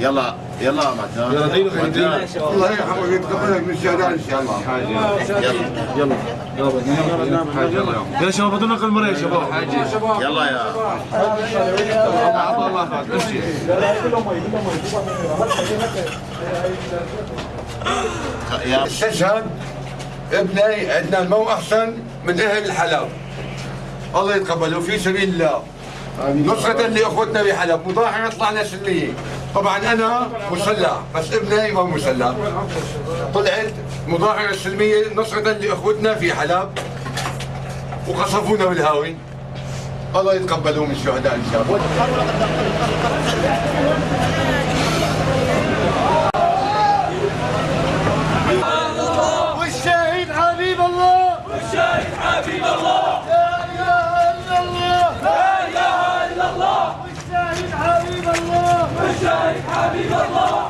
يلا يلا يا مجان يلا دينك الله يرحمه ويتقبلك من الشهداء إن شاء الله يلا يلا شباب بدون نقل مرة يا شباب. يلا يا يا. استشهد ابني عندنا المو أحسن من أهل الحلب. الله يتقبله في سبيل الله. نصرة لاخوتنا بحلب مظاهرة طلعنا سلمية طبعا أنا مسلح بس ابني ما مسلح. طلعت مظاهرة سلمية نصرة لاخوتنا في حلب وقصفونا بالهاوي. الله يتقبلهم الشهداء إن شاء الله. والشهيد حبيب الله. والشاهد حبيب الله. والشاهد حبيب الله.